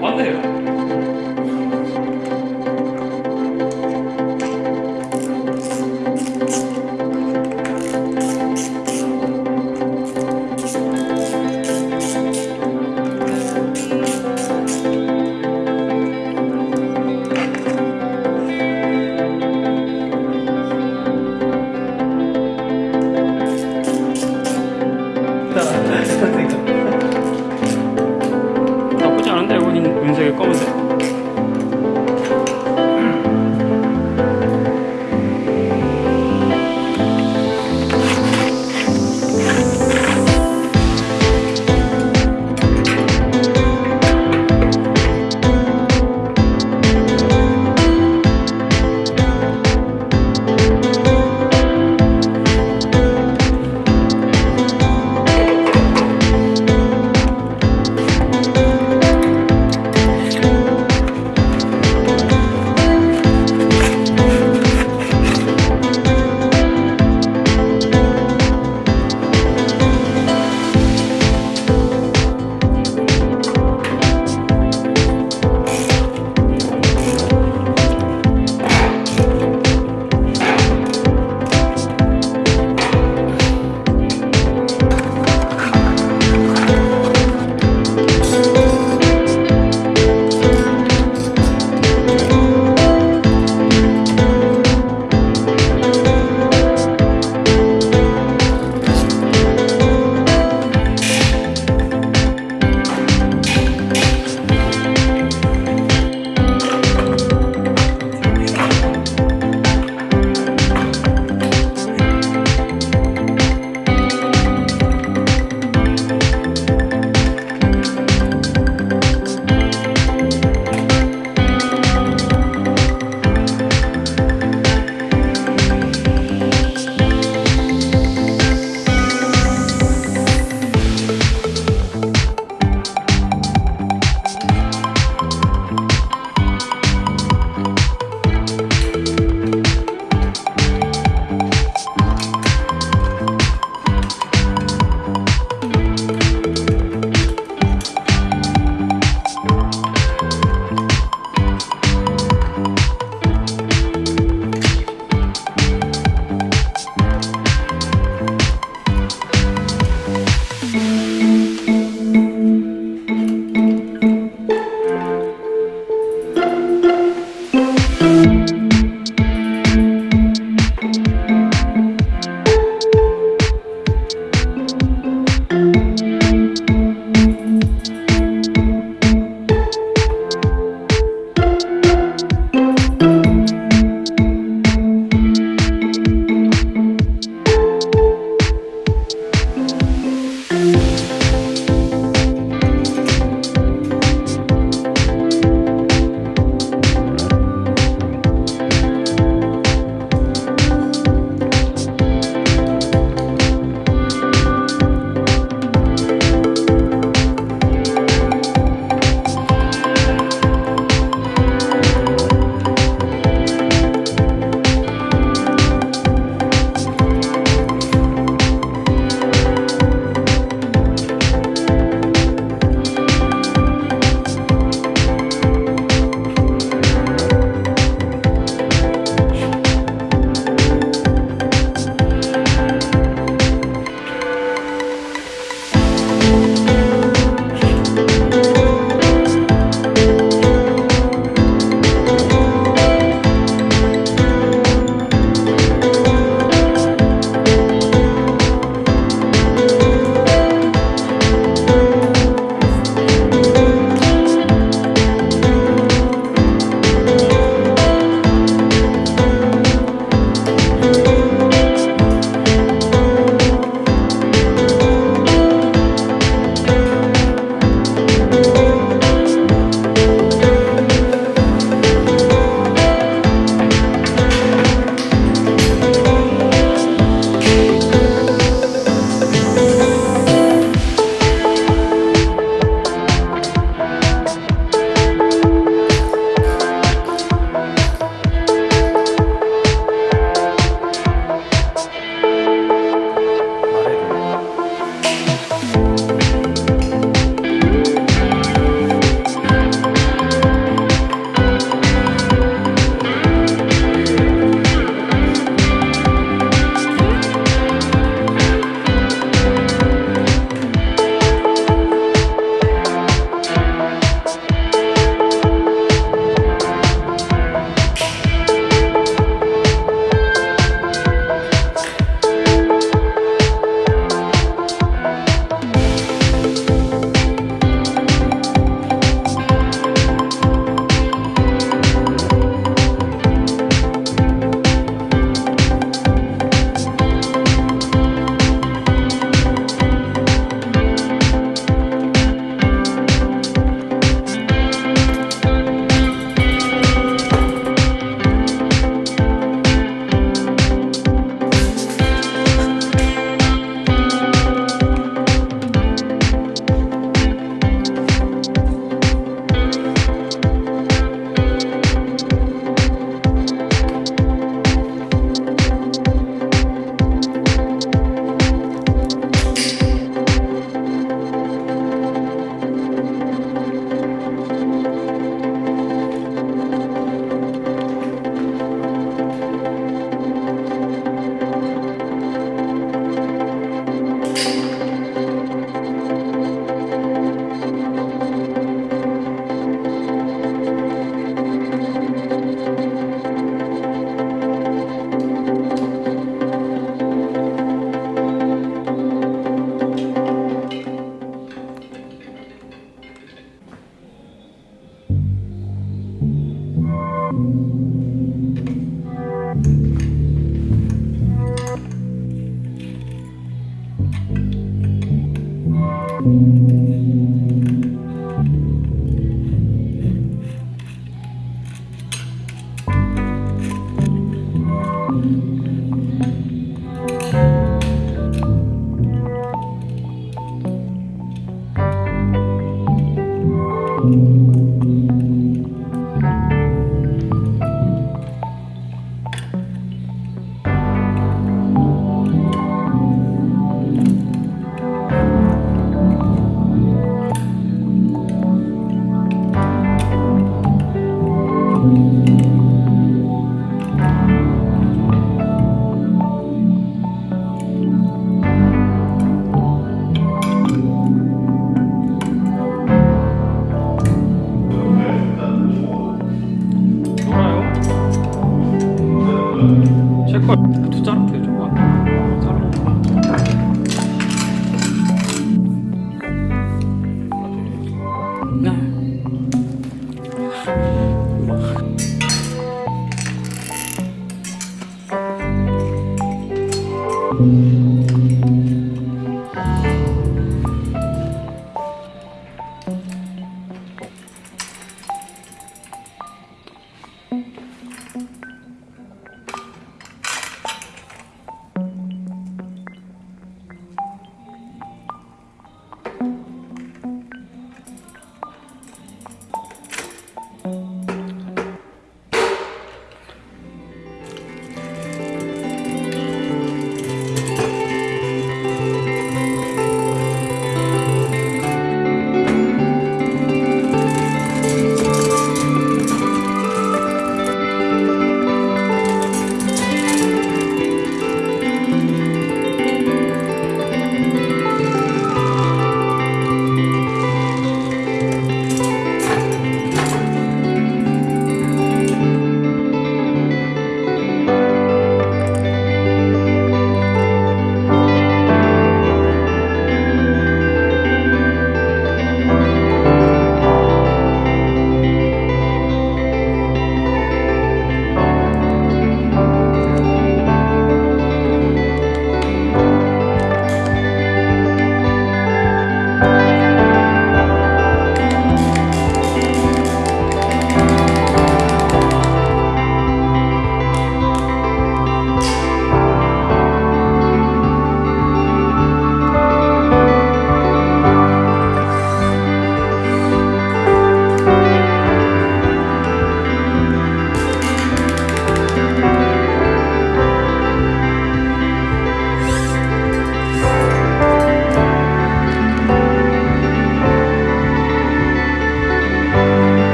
还给他